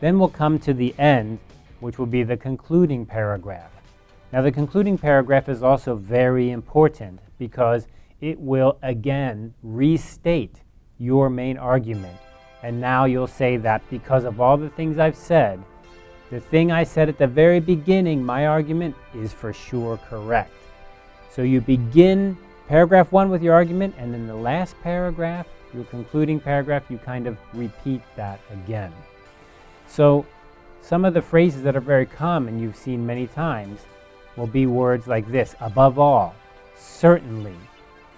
Then we'll come to the end, which will be the concluding paragraph. Now the concluding paragraph is also very important because it will again restate your main argument. And now you'll say that because of all the things I've said, the thing I said at the very beginning, my argument, is for sure correct. So you begin paragraph one with your argument, and in the last paragraph, your concluding paragraph, you kind of repeat that again. So some of the phrases that are very common, you've seen many times, will be words like this, above all, certainly,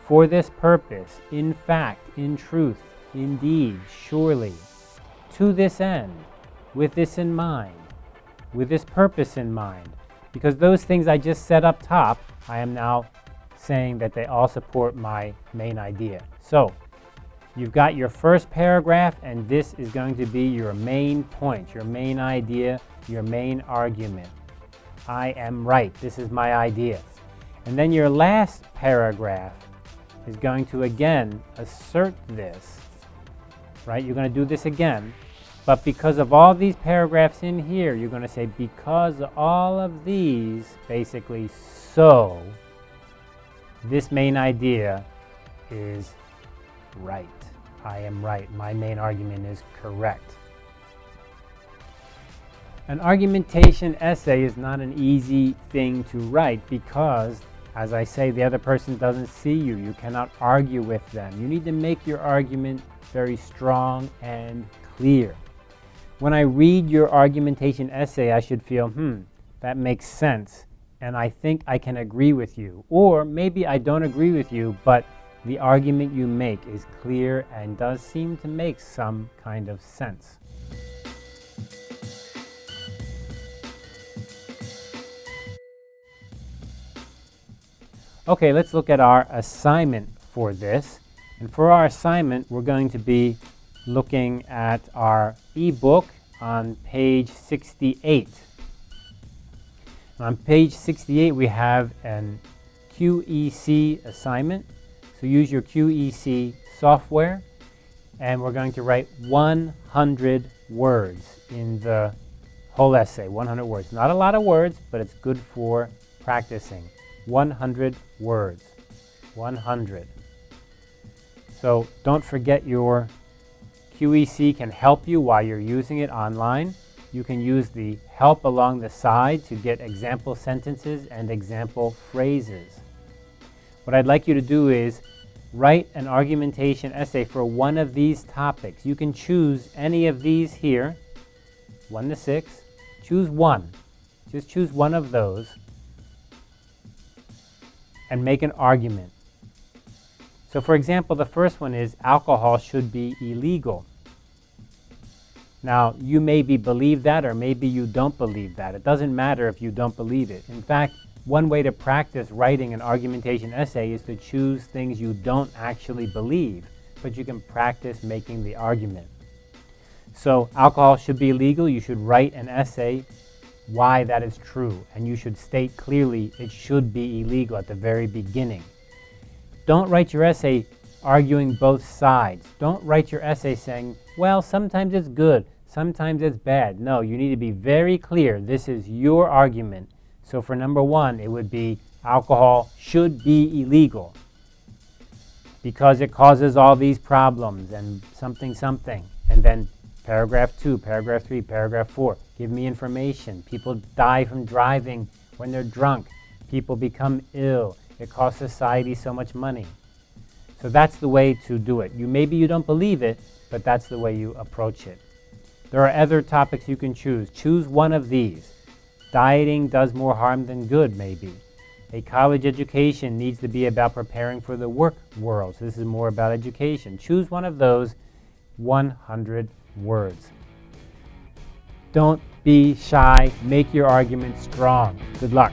for this purpose, in fact, in truth, indeed, surely, to this end, with this in mind, with this purpose in mind. Because those things I just said up top, I am now saying that they all support my main idea. So you've got your first paragraph and this is going to be your main point, your main idea, your main argument. I am right. This is my idea. And then your last paragraph is going to again assert this, right? You're going to do this again. But because of all these paragraphs in here, you're going to say, because all of these, basically, so, this main idea is right. I am right. My main argument is correct. An argumentation essay is not an easy thing to write because, as I say, the other person doesn't see you. You cannot argue with them. You need to make your argument very strong and clear. When I read your argumentation essay, I should feel, hmm, that makes sense, and I think I can agree with you. Or maybe I don't agree with you, but the argument you make is clear and does seem to make some kind of sense. Okay, let's look at our assignment for this. And for our assignment, we're going to be looking at our ebook on page 68. On page 68, we have an QEC assignment. So use your QEC software, and we're going to write 100 words in the whole essay, 100 words. Not a lot of words, but it's good for practicing. 100 words. 100. So don't forget your QEC can help you while you're using it online. You can use the help along the side to get example sentences and example phrases. What I'd like you to do is write an argumentation essay for one of these topics. You can choose any of these here, 1 to 6. Choose one. Just choose one of those and make an argument. So for example, the first one is alcohol should be illegal. Now, you maybe believe that or maybe you don't believe that. It doesn't matter if you don't believe it. In fact, one way to practice writing an argumentation essay is to choose things you don't actually believe, but you can practice making the argument. So alcohol should be illegal. You should write an essay why that is true, and you should state clearly it should be illegal at the very beginning. Don't write your essay arguing both sides. Don't write your essay saying, well, sometimes it's good, sometimes it's bad. No, you need to be very clear. This is your argument. So for number one, it would be alcohol should be illegal because it causes all these problems and something, something. And then Paragraph 2, paragraph 3, paragraph 4. Give me information. People die from driving when they're drunk. People become ill. It costs society so much money. So that's the way to do it. You Maybe you don't believe it, but that's the way you approach it. There are other topics you can choose. Choose one of these. Dieting does more harm than good, maybe. A college education needs to be about preparing for the work world. So this is more about education. Choose one of those 100 words. Don't be shy. Make your argument strong. Good luck.